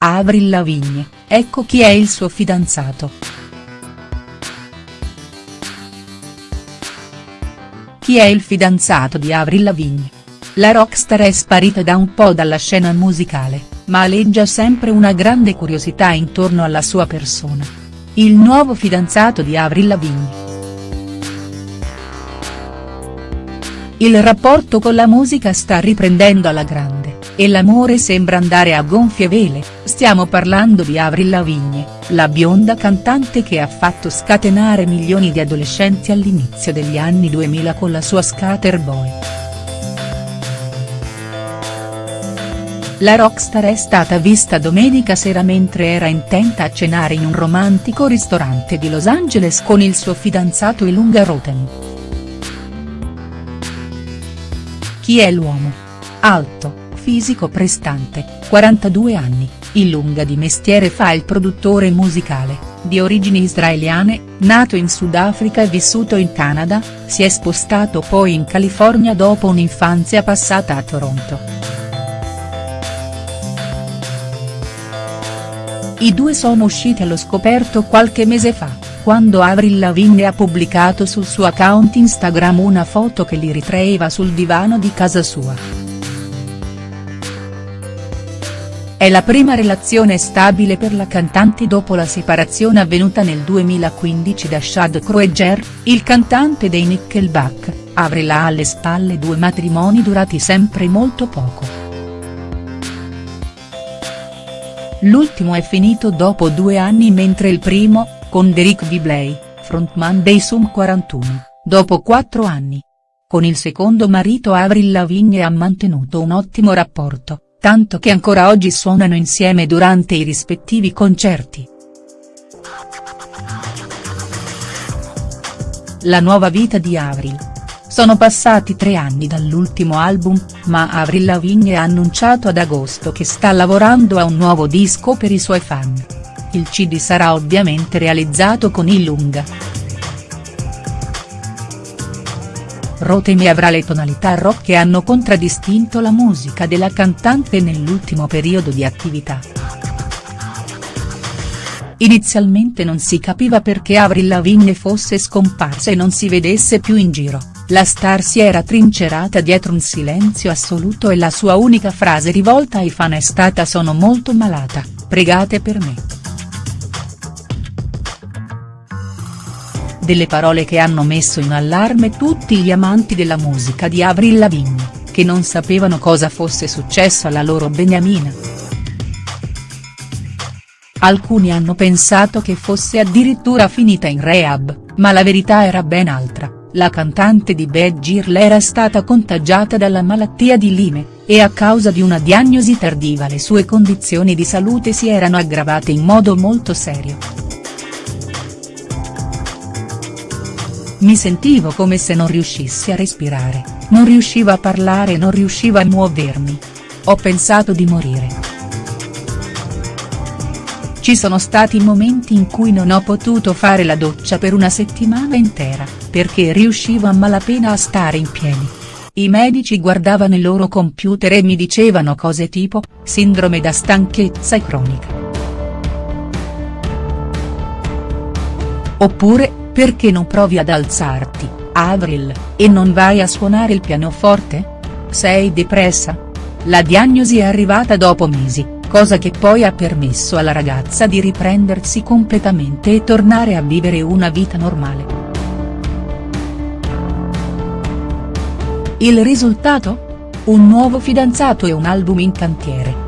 Avril Lavigne, ecco chi è il suo fidanzato. Chi è il fidanzato di Avril Lavigne? La rockstar è sparita da un po' dalla scena musicale, ma aleggia sempre una grande curiosità intorno alla sua persona. Il nuovo fidanzato di Avril Lavigne. Il rapporto con la musica sta riprendendo alla grande, e l'amore sembra andare a gonfie vele, stiamo parlando di Avril Lavigne, la bionda cantante che ha fatto scatenare milioni di adolescenti all'inizio degli anni 2000 con la sua Scatter Boy. La rockstar è stata vista domenica sera mentre era intenta a cenare in un romantico ristorante di Los Angeles con il suo fidanzato Ilunga Rotem. Chi è l'uomo? Alto, fisico prestante, 42 anni, in lunga di mestiere fa il produttore musicale, di origini israeliane, nato in Sudafrica e vissuto in Canada, si è spostato poi in California dopo un'infanzia passata a Toronto. I due sono usciti allo scoperto qualche mese fa quando Avril Lavigne ha pubblicato sul suo account Instagram una foto che li ritraeva sul divano di casa sua. È la prima relazione stabile per la cantante dopo la separazione avvenuta nel 2015 da Chad Kroeger, il cantante dei Nickelback, ha alle spalle due matrimoni durati sempre molto poco. L'ultimo è finito dopo due anni mentre il primo, con Derek Bibley, frontman dei Sum 41, dopo quattro anni. Con il secondo marito Avril Lavigne ha mantenuto un ottimo rapporto, tanto che ancora oggi suonano insieme durante i rispettivi concerti. La nuova vita di Avril. Sono passati tre anni dall'ultimo album, ma Avril Lavigne ha annunciato ad agosto che sta lavorando a un nuovo disco per i suoi fan il CD sarà ovviamente realizzato con Illunga. Rotemi avrà le tonalità rock che hanno contraddistinto la musica della cantante nell'ultimo periodo di attività. Inizialmente non si capiva perché Avril Lavigne fosse scomparsa e non si vedesse più in giro, la star si era trincerata dietro un silenzio assoluto e la sua unica frase rivolta ai fan è stata sono molto malata, pregate per me. Delle parole che hanno messo in allarme tutti gli amanti della musica di Avril Lavigne, che non sapevano cosa fosse successo alla loro beniamina. Alcuni hanno pensato che fosse addirittura finita in rehab, ma la verità era ben altra, la cantante di Bad Girl era stata contagiata dalla malattia di Lyme, e a causa di una diagnosi tardiva le sue condizioni di salute si erano aggravate in modo molto serio. Mi sentivo come se non riuscissi a respirare, non riuscivo a parlare non riuscivo a muovermi. Ho pensato di morire. Ci sono stati momenti in cui non ho potuto fare la doccia per una settimana intera, perché riuscivo a malapena a stare in piedi. I medici guardavano i loro computer e mi dicevano cose tipo, sindrome da stanchezza cronica. Oppure, perché non provi ad alzarti, Avril, e non vai a suonare il pianoforte? Sei depressa? La diagnosi è arrivata dopo mesi, cosa che poi ha permesso alla ragazza di riprendersi completamente e tornare a vivere una vita normale. Il risultato? Un nuovo fidanzato e un album in cantiere.